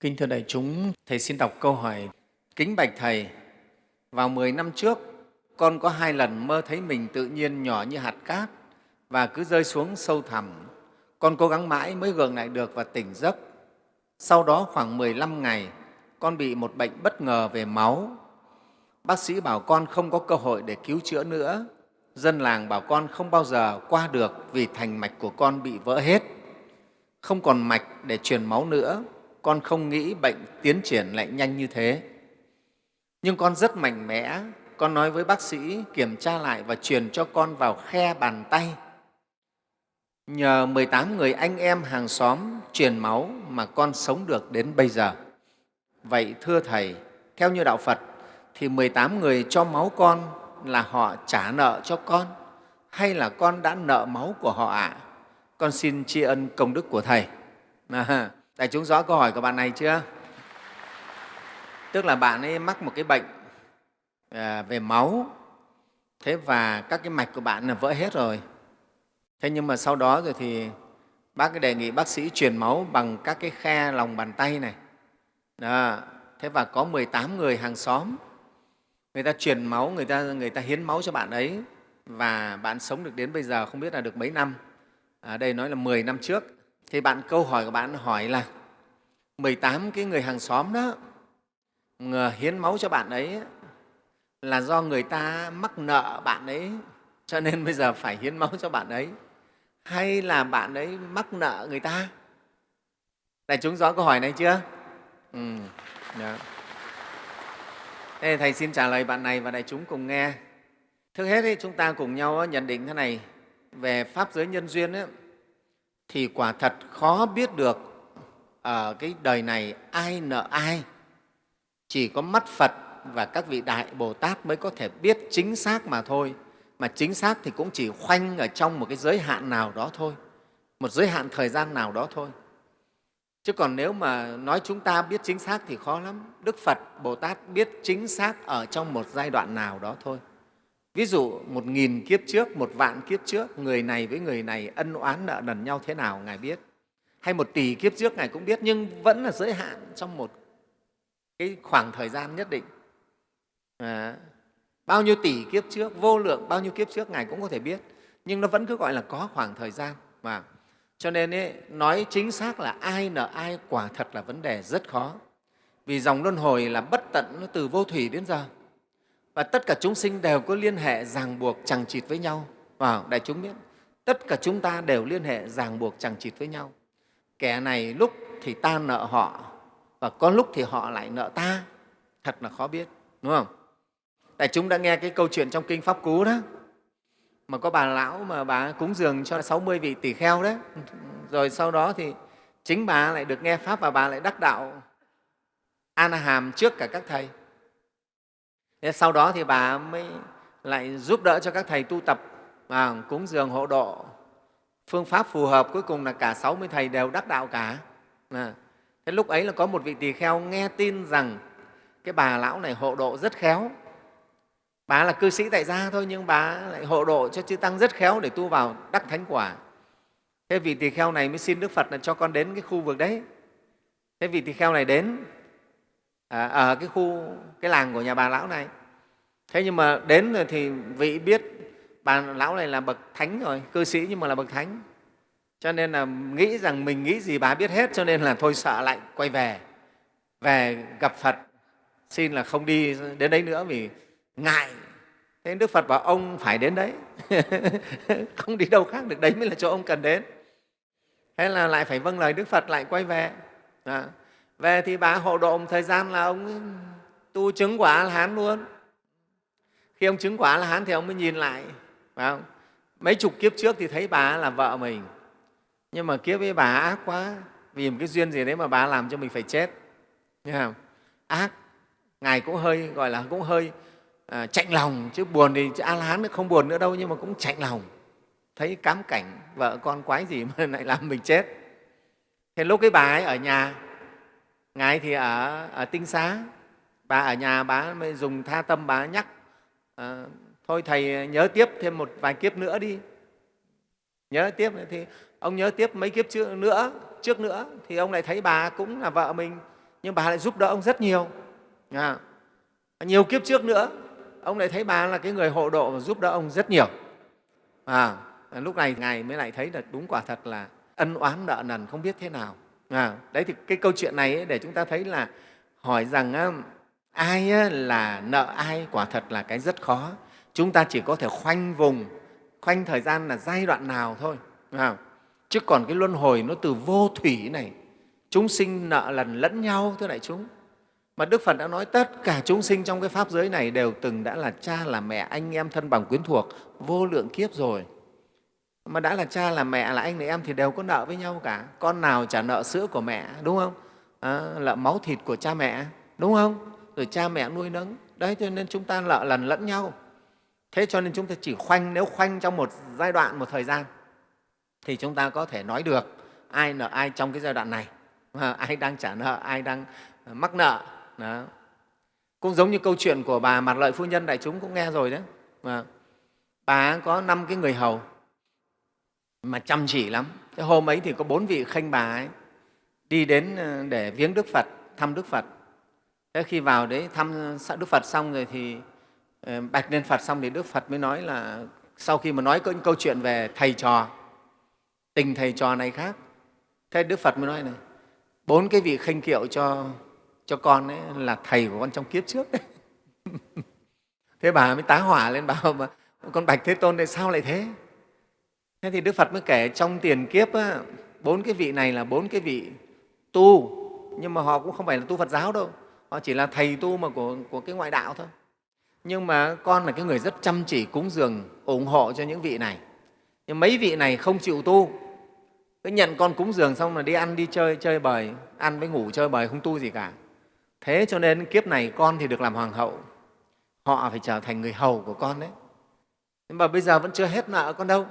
Kính thưa đại chúng, Thầy xin đọc câu hỏi. Kính bạch Thầy, vào 10 năm trước, con có hai lần mơ thấy mình tự nhiên nhỏ như hạt cát và cứ rơi xuống sâu thẳm. Con cố gắng mãi mới gượng lại được và tỉnh giấc. Sau đó khoảng 15 ngày, con bị một bệnh bất ngờ về máu. Bác sĩ bảo con không có cơ hội để cứu chữa nữa. Dân làng bảo con không bao giờ qua được vì thành mạch của con bị vỡ hết. Không còn mạch để truyền máu nữa, con không nghĩ bệnh tiến triển lại nhanh như thế. Nhưng con rất mạnh mẽ, con nói với bác sĩ kiểm tra lại và truyền cho con vào khe bàn tay. Nhờ 18 người anh em hàng xóm truyền máu mà con sống được đến bây giờ. Vậy thưa Thầy, theo như Đạo Phật thì 18 người cho máu con là họ trả nợ cho con hay là con đã nợ máu của họ ạ? À? Con xin tri ân công đức của Thầy. À, đại chúng rõ câu hỏi của bạn này chưa? Tức là bạn ấy mắc một cái bệnh à, về máu, thế và các cái mạch của bạn là vỡ hết rồi. Thế nhưng mà sau đó rồi thì bác cái đề nghị bác sĩ truyền máu bằng các cái khe lòng bàn tay này. Đó. Thế và có 18 người hàng xóm, người ta truyền máu, người ta, người ta hiến máu cho bạn ấy và bạn sống được đến bây giờ không biết là được mấy năm. Ở đây nói là 10 năm trước. Thì bạn câu hỏi của bạn hỏi là 18 cái người hàng xóm đó hiến máu cho bạn ấy là do người ta mắc nợ bạn ấy cho nên bây giờ phải hiến máu cho bạn ấy hay là bạn ấy mắc nợ người ta đại chúng rõ câu hỏi này chưa ừ. Dạ. yeah. Thế thầy xin trả lời bạn này và đại chúng cùng nghe trước hết ấy, chúng ta cùng nhau nhận định thế này về pháp giới nhân duyên ấy, thì quả thật khó biết được ở cái đời này ai nợ ai. Chỉ có mắt phật và các vị đại bồ tát mới có thể biết chính xác mà thôi. Mà chính xác thì cũng chỉ khoanh ở trong một cái giới hạn nào đó thôi. Một giới hạn thời gian nào đó thôi. Chứ còn nếu mà nói chúng ta biết chính xác thì khó lắm. Đức phật, bồ tát biết chính xác ở trong một giai đoạn nào đó thôi ví dụ một nghìn kiếp trước một vạn kiếp trước người này với người này ân oán nợ nần nhau thế nào ngài biết. Hay một tỷ kiếp trước ngài cũng biết nhưng vẫn là giới hạn trong một cái khoảng thời gian nhất định. À, bao nhiêu tỷ kiếp trước vô lượng bao nhiêu kiếp trước ngài cũng có thể biết nhưng nó vẫn cứ gọi là có khoảng thời gian mà. Cho nên ấy, nói chính xác là ai nợ ai quả thật là vấn đề rất khó. Vì dòng luân hồi là bất tận nó từ vô thủy đến giờ và tất cả chúng sinh đều có liên hệ ràng buộc chẳng chịt với nhau. Vào đại chúng biết, tất cả chúng ta đều liên hệ ràng buộc chẳng chịt với nhau. Kẻ này lúc thì ta nợ họ, và có lúc thì họ lại nợ ta. Thật là khó biết, đúng không? Đại chúng đã nghe cái câu chuyện trong kinh pháp cú đó. Mà có bà lão mà bà cúng dường cho 60 vị tỷ kheo đấy. Rồi sau đó thì chính bà lại được nghe pháp và bà lại đắc đạo an hàm trước cả các thầy. Thế sau đó thì bà mới lại giúp đỡ cho các thầy tu tập à, cúng dường hộ độ. Phương pháp phù hợp cuối cùng là cả 60 thầy đều đắc đạo cả. À, thế lúc ấy là có một vị tỳ kheo nghe tin rằng cái bà lão này hộ độ rất khéo. Bà là cư sĩ tại gia thôi nhưng bà lại hộ độ cho chư tăng rất khéo để tu vào đắc thánh quả. Thế vị tỳ kheo này mới xin đức phật là cho con đến cái khu vực đấy. Thế vị tỳ kheo này đến à, ở cái khu cái làng của nhà bà lão này. Thế nhưng mà đến rồi thì vị biết bà lão này là bậc thánh rồi cư sĩ nhưng mà là bậc thánh. Cho nên là nghĩ rằng mình nghĩ gì bà biết hết cho nên là thôi sợ lại quay về về gặp phật. Xin là không đi đến đấy nữa vì ngại. Thế đức phật bảo ông phải đến đấy. Không đi đâu khác được đấy mới là chỗ ông cần đến. Thế là lại phải vâng lời đức phật lại quay về. À, về thì bà hộ độ một thời gian là ông tu chứng quả là hán luôn. Khi ông chứng quả là hán thì ông mới nhìn lại phải không? mấy chục kiếp trước thì thấy bà là vợ mình. Nhưng mà kiếp với bà ác quá vì một cái duyên gì đấy mà bà làm cho mình phải chết. Nghe không? ác ngài cũng hơi gọi là cũng hơi à, chạnh lòng chứ buồn thì à, a la hán không buồn nữa đâu nhưng mà cũng chạnh lòng. Thấy cám cảnh vợ con quái gì mà lại làm mình chết. Thế lúc cái bà ấy ở nhà ngài thì ở, ở tinh xá. Bà ở nhà bà mới dùng tha tâm bà nhắc à, thôi thầy nhớ tiếp thêm một vài kiếp nữa đi. Nhớ tiếp thì ông nhớ tiếp mấy kiếp trước nữa trước nữa. Thì ông lại thấy bà cũng là vợ mình nhưng bà lại giúp đỡ ông rất nhiều. À, nhiều kiếp trước nữa ông lại thấy bà là cái người hộ độ và giúp đỡ ông rất nhiều. À, lúc này ngài mới lại thấy là đúng quả thật là ân oán nợ nần không biết thế nào à, đấy thì cái câu chuyện này ấy, để chúng ta thấy là hỏi rằng ai là nợ ai quả thật là cái rất khó. Chúng ta chỉ có thể khoanh vùng khoanh thời gian là giai đoạn nào thôi à, chứ còn cái luân hồi nó từ vô thủy này chúng sinh nợ lần lẫn nhau thưa đại chúng. Mà đức phật đã nói tất cả chúng sinh trong cái pháp giới này đều từng đã là cha là mẹ anh em thân bằng quyến thuộc vô lượng kiếp rồi mà đã là cha là mẹ là anh là em thì đều có nợ với nhau cả. Con nào trả nợ sữa của mẹ đúng không? Ờ, à, nợ máu thịt của cha mẹ đúng không? Rồi cha mẹ nuôi nấng. Đấy cho nên chúng ta nợ lần lẫn nhau. Thế cho nên chúng ta chỉ khoanh nếu khoanh trong một giai đoạn một thời gian thì chúng ta có thể nói được ai nợ ai trong cái giai đoạn này. À, ai đang trả nợ ai đang mắc nợ. Đó. cũng giống như câu chuyện của bà mặt lợi phu nhân đại chúng cũng nghe rồi đấy. Mà bà có năm cái người hầu mà chăm chỉ lắm. Thế hôm ấy thì có bốn vị khanh bà ấy đi đến ờ, để viếng đức phật, thăm đức phật. Thế khi vào đấy, thăm đức phật xong rồi thì ờ, bạch lên phật xong thì đức phật mới nói là sau khi mà nói câu chuyện về thầy trò, tình thầy trò này khác, thế đức phật mới nói này, bốn cái vị khanh kiệu cho cho con ấy là thầy của con trong kiếp trước. Đấy thế bà mới tá hỏa lên, bảo mà, con bạch thế tôn này sao lại thế? Thế thì đức phật mới kể trong tiền kiếp á, bốn cái vị này là bốn cái vị tu. Nhưng mà họ cũng không phải là tu phật giáo đâu. Họ chỉ là thầy tu mà của, của cái ngoại đạo thôi. Nhưng mà con là cái người rất chăm chỉ cúng dường ủng hộ cho những vị này. Nhưng mấy vị này không chịu tu. Cứ nhận con cúng dường xong là đi ăn đi chơi chơi bời. Ăn với ngủ chơi bời không tu gì cả. Thế cho nên kiếp này con thì được làm hoàng hậu. Họ phải trở thành người hầu của con đấy. Nhưng mà bây giờ vẫn chưa hết nợ con đâu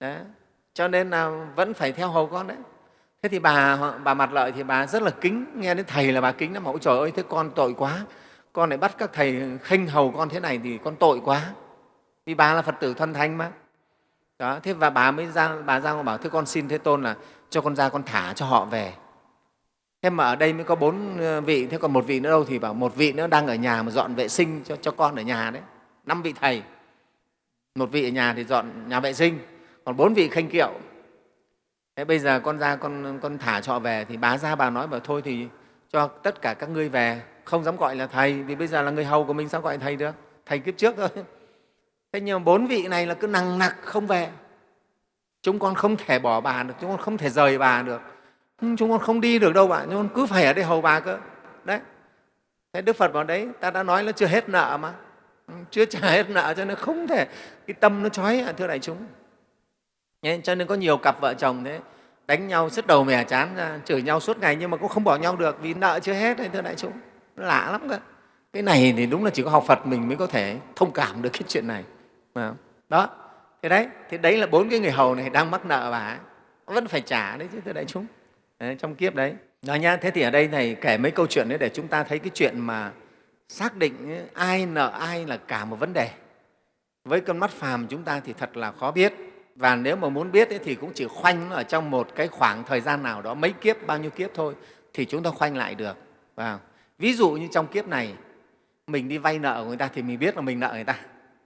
đấy. cho nên là vẫn phải theo hầu con đấy. Thế thì bà bà mặt lợi thì bà rất là kính. Nghe đến thầy là bà kính lắm. Ôi trời ơi thế con tội quá. Con lại bắt các thầy khinh hầu con thế này thì con tội quá. Vì bà là phật tử thân thanh mà. Đó thế và bà mới ra bà ra bảo thưa con xin thế tôn là cho con ra con thả cho họ về. Thế mà ở đây mới có bốn ờ, vị thế còn một vị nữa đâu thì bảo một vị nữa đang ở nhà mà dọn vệ sinh cho, cho con ở nhà đấy. Năm vị thầy. Một vị ở nhà thì dọn nhà vệ sinh còn bốn vị khanh kiệu. Thế bây giờ con ra con, con thả trọ về thì bà ra bà nói bảo thôi thì cho tất cả các ngươi về. Không dám gọi là thầy vì bây giờ là người hầu của mình sao gọi thầy được? Thầy kiếp trước thôi. Thế nhưng mà bốn vị này là cứ nằng nặc không về. Chúng con không thể bỏ bà được chúng con không thể rời bà được. Ừ, chúng con không đi được đâu bạn chúng con cứ phải ở đây hầu bà cơ. Đấy. Thế đức phật bảo đấy ta đã nói là chưa hết nợ mà. Ừ, chưa trả hết nợ cho nên không thể cái tâm nó trói thưa đại chúng cho nên có nhiều cặp vợ chồng thế đánh nhau sứt đầu mẻ chán ra chửi nhau suốt ngày nhưng mà cũng không bỏ nhau được vì nợ chưa hết đấy thưa đại chúng. Lạ lắm cơ. Cái này thì đúng là chỉ có học phật mình mới có thể thông cảm được cái chuyện này đó thế đấy thì đấy là bốn cái người hầu này đang mắc nợ bà vẫn phải trả đấy chứ thưa đại chúng. Đấy, trong kiếp đấy. Đó nhá thế thì ở đây này kể mấy câu chuyện đấy để chúng ta thấy cái chuyện mà xác định ai nợ ai là cả một vấn đề. Với con mắt phàm chúng ta thì thật là khó biết và nếu mà muốn biết ấy, thì cũng chỉ khoanh ở trong một cái khoảng thời gian nào đó mấy kiếp bao nhiêu kiếp thôi thì chúng ta khoanh lại được. Và ví dụ như trong kiếp này mình đi vay nợ của người ta thì mình biết là mình nợ người ta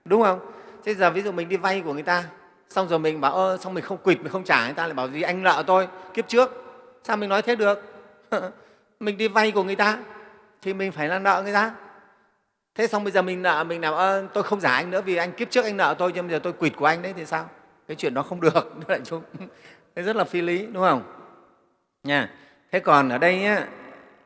đúng không? Thế giờ ví dụ mình đi vay của người ta xong rồi mình bảo ơ xong mình không quỵt mình không trả người ta lại bảo gì anh nợ tôi kiếp trước sao mình nói thế được? Mình đi vay của người ta thì mình phải là nợ người ta. Thế xong bây giờ mình nợ mình nào ơ tôi không trả anh nữa vì anh kiếp trước anh nợ tôi nhưng bây giờ tôi quỵt của anh đấy thì sao? Cái chuyện đó không được đại chúng. Thế rất là phi lý đúng không? Nha. Thế còn ở đây á,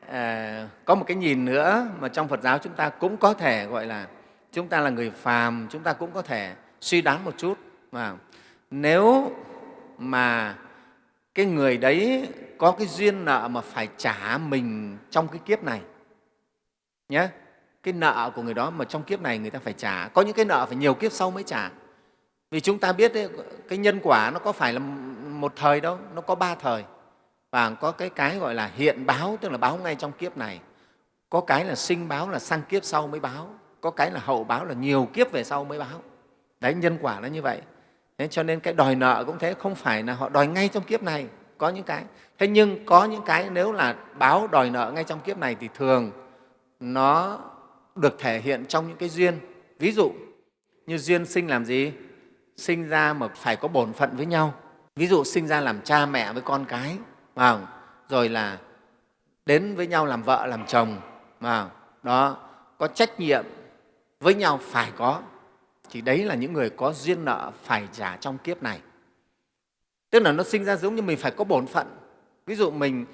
à, có một cái nhìn nữa mà trong phật giáo chúng ta cũng có thể gọi là chúng ta là người phàm chúng ta cũng có thể suy đoán một chút mà nếu mà cái người đấy có cái duyên nợ mà phải trả mình trong cái kiếp này nhé cái nợ của người đó mà trong kiếp này người ta phải trả có những cái nợ phải nhiều kiếp sau mới trả vì chúng ta biết đấy, cái nhân quả nó có phải là một thời đâu nó có ba thời. Và có cái cái gọi là hiện báo tức là báo ngay trong kiếp này. Có cái là sinh báo là sang kiếp sau mới báo. Có cái là hậu báo là nhiều kiếp về sau mới báo. Đấy nhân quả nó như vậy. Thế cho nên cái đòi nợ cũng thế không phải là họ đòi ngay trong kiếp này có những cái. Thế nhưng có những cái nếu là báo đòi nợ ngay trong kiếp này thì thường nó được thể hiện trong những cái duyên. Ví dụ như duyên sinh làm gì? Sinh ra mà phải có bổn phận với nhau. Ví dụ sinh ra làm cha mẹ với con cái rồi là đến với nhau làm vợ, làm chồng đó, có trách nhiệm với nhau phải có. Thì đấy là những người có duyên nợ phải trả trong kiếp này. Tức là nó sinh ra giống như mình phải có bổn phận. Ví dụ mình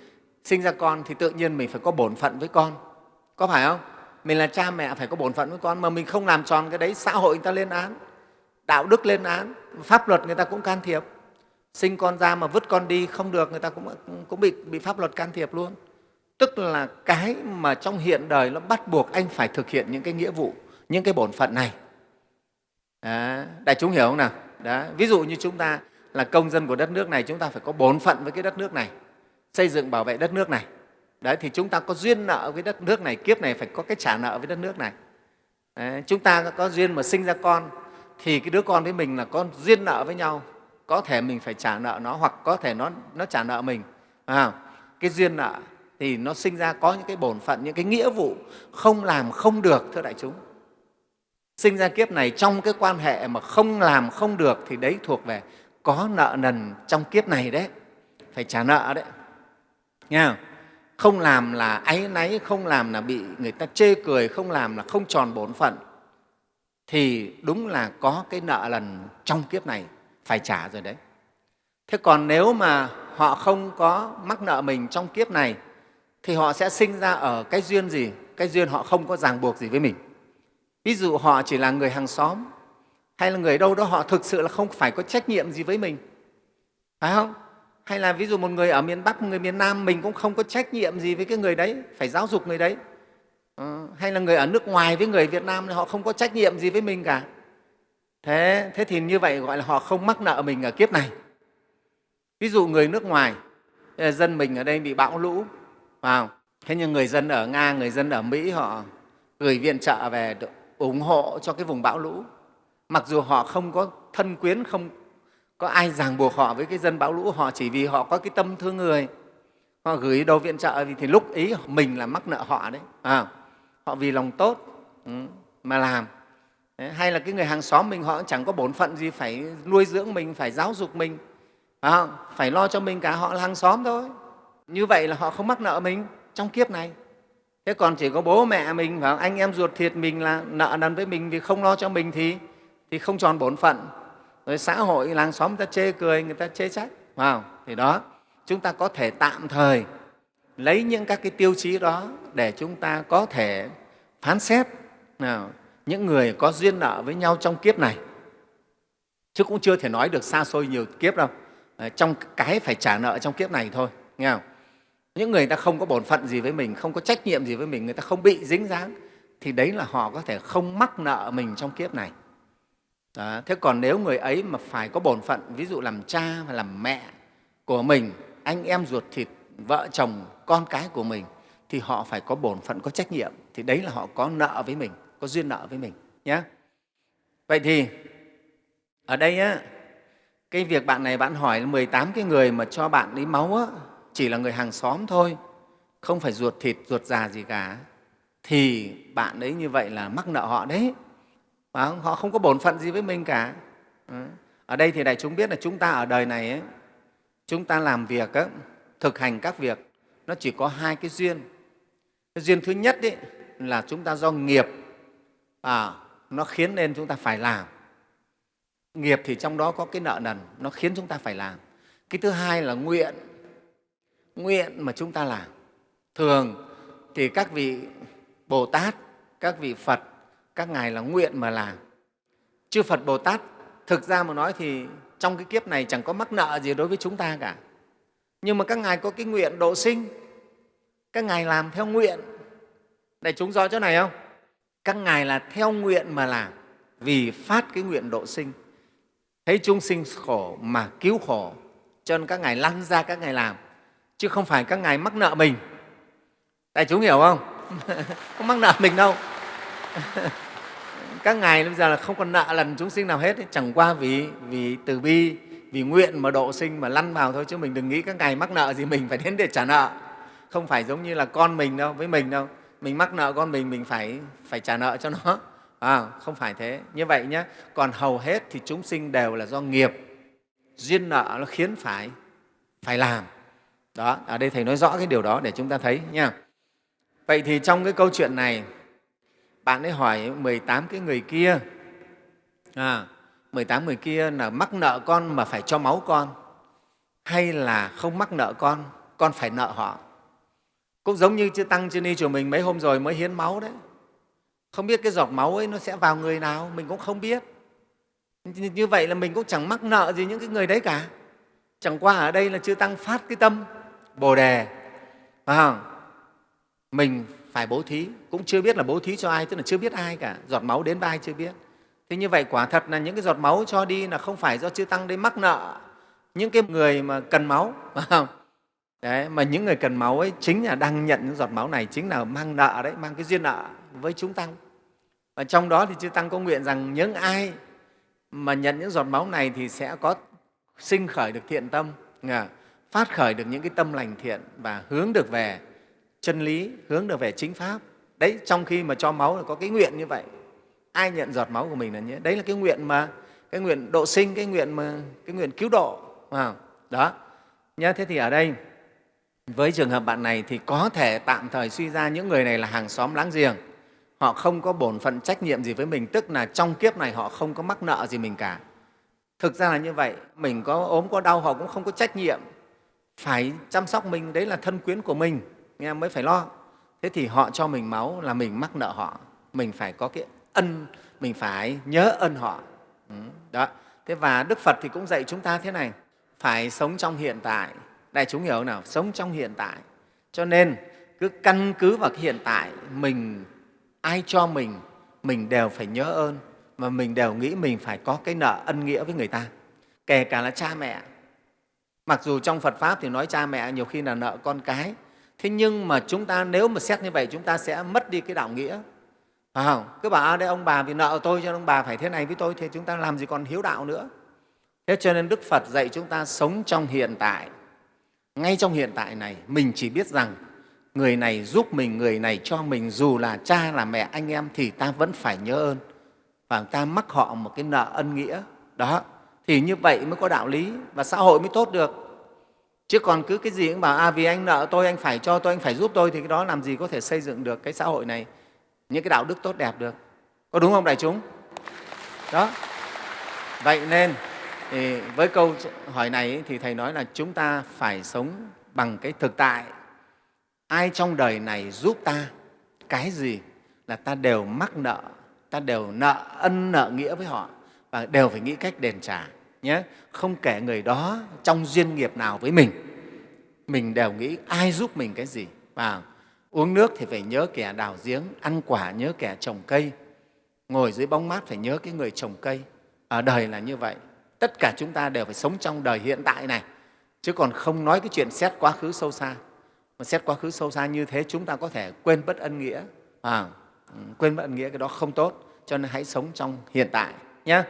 sinh ra con thì tự nhiên mình phải có bổn phận với con. Có phải không? Mình là cha mẹ phải có bổn phận với con mà mình không làm tròn cái đấy, xã hội người ta lên án đạo đức lên án pháp luật người ta cũng can thiệp sinh con ra mà vứt con đi không được người ta cũng, cũng bị, bị pháp luật can thiệp luôn tức là cái mà trong hiện đời nó bắt buộc anh phải thực hiện những cái nghĩa vụ những cái bổn phận này đó. đại chúng hiểu không nào đó. ví dụ như chúng ta là công dân của đất nước này chúng ta phải có bổn phận với cái đất nước này xây dựng bảo vệ đất nước này đấy thì chúng ta có duyên nợ với đất nước này kiếp này phải có cái trả nợ với đất nước này đấy, chúng ta có duyên mà sinh ra con thì cái đứa con với mình là con duyên nợ với nhau. Có thể mình phải trả nợ nó hoặc có thể nó nó trả nợ mình. À, cái duyên nợ thì nó sinh ra có những cái bổn phận những cái nghĩa vụ không làm không được thưa đại chúng. Sinh ra kiếp này trong cái quan hệ mà không làm không được thì đấy thuộc về có nợ nần trong kiếp này đấy. Phải trả nợ đấy. Nghe không? không làm là áy náy không làm là bị người ta chê cười không làm là không tròn bổn phận thì đúng là có cái nợ lần trong kiếp này phải trả rồi đấy. Thế còn nếu mà họ không có mắc nợ mình trong kiếp này, thì họ sẽ sinh ra ở cái duyên gì? Cái duyên họ không có ràng buộc gì với mình. Ví dụ họ chỉ là người hàng xóm, hay là người đâu đó họ thực sự là không phải có trách nhiệm gì với mình. Phải không? Hay là ví dụ một người ở miền bắc, một người miền nam, mình cũng không có trách nhiệm gì với cái người đấy, phải giáo dục người đấy. Ờ, hay là người ở nước ngoài với người việt nam thì họ không có trách nhiệm gì với mình cả. Thế thế thì như vậy gọi là họ không mắc nợ mình ở kiếp này. Ví dụ người nước ngoài ờ, dân mình ở đây bị bão lũ vào. Thế nhưng người dân ở nga người dân ở mỹ họ gửi viện trợ về ủng hộ cho cái vùng bão lũ. Mặc dù họ không có thân quyến không có ai ràng buộc họ với cái dân bão lũ họ chỉ vì họ có cái tâm thương người. Họ gửi đồ viện trợ thì lúc ý mình là mắc nợ họ đấy à, họ vì lòng tốt ừ, mà làm. Hay là cái người hàng xóm mình họ cũng chẳng có bổn phận gì phải nuôi dưỡng mình phải giáo dục mình. À, phải lo cho mình cả họ là hàng xóm thôi. Như vậy là họ không mắc nợ mình trong kiếp này. Thế còn chỉ có bố mẹ mình và anh em ruột thịt mình là nợ nần với mình vì không lo cho mình thì thì không tròn bổn phận. Rồi xã hội làng xóm người ta chê cười người ta chê trách vào thì đó chúng ta có thể tạm thời lấy những các cái tiêu chí đó để chúng ta có thể phán xét nào, những người có duyên nợ với nhau trong kiếp này chứ cũng chưa thể nói được xa xôi nhiều kiếp đâu trong cái phải trả nợ trong kiếp này thôi nghe không? những người ta không có bổn phận gì với mình không có trách nhiệm gì với mình người ta không bị dính dáng thì đấy là họ có thể không mắc nợ mình trong kiếp này đó. thế còn nếu người ấy mà phải có bổn phận ví dụ làm cha và làm mẹ của mình anh em ruột thịt vợ chồng con cái của mình thì họ phải có bổn phận có trách nhiệm thì đấy là họ có nợ với mình có duyên nợ với mình nhé vậy thì ở đây á, cái việc bạn này bạn hỏi 18 cái người mà cho bạn lấy máu á, chỉ là người hàng xóm thôi không phải ruột thịt ruột già gì cả thì bạn ấy như vậy là mắc nợ họ đấy. Và họ không có bổn phận gì với mình cả. Ở đây thì đại chúng biết là chúng ta ở đời này ấy, chúng ta làm việc ấy, thực hành các việc nó chỉ có hai cái duyên. Cái duyên thứ nhất ấy, là chúng ta do nghiệp à, nó khiến nên chúng ta phải làm. Nghiệp thì trong đó có cái nợ nần nó khiến chúng ta phải làm. Cái thứ hai là nguyện nguyện mà chúng ta làm. Thường thì các vị bồ tát các vị phật các ngài là nguyện mà làm. Chư phật bồ tát thực ra mà nói thì trong cái kiếp này chẳng có mắc nợ gì đối với chúng ta cả. Nhưng mà các ngài có cái nguyện độ sinh các ngài làm theo nguyện đại chúng rõ chỗ này không? Các ngài là theo nguyện mà làm, vì phát cái nguyện độ sinh. Thấy chúng sinh khổ mà cứu khổ, cho nên các ngài lăn ra các ngài làm, chứ không phải các ngài mắc nợ mình. Đại chúng hiểu không? Không mắc nợ mình đâu. Các ngài bây giờ là không còn nợ lần chúng sinh nào hết chẳng qua vì vì từ bi, vì nguyện mà độ sinh mà lăn vào thôi, chứ mình đừng nghĩ các ngài mắc nợ gì mình, phải đến để trả nợ. Không phải giống như là con mình đâu, với mình đâu mình mắc nợ con mình mình phải phải trả nợ cho nó. À, không phải thế. Như vậy nhé còn hầu hết thì chúng sinh đều là do nghiệp. Duyên nợ nó khiến phải phải làm. Đó ở đây thầy nói rõ cái điều đó để chúng ta thấy nha. Vậy thì trong cái câu chuyện này bạn ấy hỏi 18 cái người kia. À, 18 người kia là mắc nợ con mà phải cho máu con hay là không mắc nợ con con phải nợ họ? Cũng giống như chư tăng, chư ni chùa mình mấy hôm rồi mới hiến máu đấy. Không biết cái giọt máu ấy nó sẽ vào người nào, mình cũng không biết. Như vậy là mình cũng chẳng mắc nợ gì những cái người đấy cả. Chẳng qua ở đây là chư tăng phát cái tâm, bồ đề. Phải không? Mình phải bố thí, cũng chưa biết là bố thí cho ai, tức là chưa biết ai cả. Giọt máu đến vai chưa biết. Thế như vậy quả thật là những cái giọt máu cho đi là không phải do chư tăng đấy mắc nợ. Những cái người mà cần máu, phải không? Đấy mà những người cần máu ấy chính là đang nhận những giọt máu này chính là mang nợ đấy mang cái duyên nợ với chúng tăng. Và trong đó thì chư tăng có nguyện rằng những ai mà nhận những giọt máu này thì sẽ có sinh khởi được thiện tâm à, phát khởi được những cái tâm lành thiện và hướng được về chân lý hướng được về chính pháp. Đấy trong khi mà cho máu là có cái nguyện như vậy. Ai nhận giọt máu của mình là như đấy là cái nguyện mà cái nguyện độ sinh cái nguyện mà cái nguyện cứu độ à, đó. Nhớ thế thì ở đây với trường hợp bạn này thì có thể tạm thời suy ra những người này là hàng xóm láng giềng. Họ không có bổn phận trách nhiệm gì với mình, tức là trong kiếp này họ không có mắc nợ gì mình cả. Thực ra là như vậy, mình có ốm, có đau, họ cũng không có trách nhiệm. Phải chăm sóc mình, đấy là thân quyến của mình, nghe mới phải lo. Thế thì họ cho mình máu là mình mắc nợ họ. Mình phải có cái ân, mình phải nhớ ân họ. Ừ, đó. Thế và đức phật thì cũng dạy chúng ta thế này, phải sống trong hiện tại đại chúng hiểu nào? Sống trong hiện tại. Cho nên cứ căn cứ vào cái hiện tại mình ai cho mình mình đều phải nhớ ơn mà mình đều nghĩ mình phải có cái nợ ân nghĩa với người ta kể cả là cha mẹ. Mặc dù trong phật pháp thì nói cha mẹ nhiều khi là nợ con cái thế nhưng mà chúng ta nếu mà xét như vậy chúng ta sẽ mất đi cái đạo nghĩa. Phải không? Cứ bảo à, đây ông bà vì nợ tôi cho ông bà phải thế này với tôi thì chúng ta làm gì còn hiếu đạo nữa? Thế cho nên đức phật dạy chúng ta sống trong hiện tại ngay trong hiện tại này, mình chỉ biết rằng người này giúp mình, người này cho mình, dù là cha, là mẹ, anh em thì ta vẫn phải nhớ ơn. Và ta mắc họ một cái nợ ân nghĩa. Đó, thì như vậy mới có đạo lý và xã hội mới tốt được. Chứ còn cứ cái gì cũng bảo à vì anh nợ tôi, anh phải cho tôi, anh phải giúp tôi, thì cái đó làm gì có thể xây dựng được cái xã hội này những cái đạo đức tốt đẹp được. Có đúng không đại chúng? Đó. Vậy nên thì với câu hỏi này thì thầy nói là chúng ta phải sống bằng cái thực tại. Ai trong đời này giúp ta? Cái gì là ta đều mắc nợ, ta đều nợ ân nợ nghĩa với họ và đều phải nghĩ cách đền trả, nhé. Không kể người đó trong duyên nghiệp nào với mình mình đều nghĩ ai giúp mình cái gì. Và uống nước thì phải nhớ kẻ đào giếng, ăn quả nhớ kẻ trồng cây, ngồi dưới bóng mát phải nhớ cái người trồng cây. Ở đời là như vậy tất cả chúng ta đều phải sống trong đời hiện tại này. Chứ còn không nói cái chuyện xét quá khứ sâu xa. Mà xét quá khứ sâu xa như thế chúng ta có thể quên bất ân nghĩa. À, ừ, quên bất ân nghĩa cái đó không tốt. Cho nên hãy sống trong hiện tại nhé